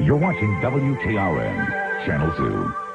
You're watching WKRN, Channel 2.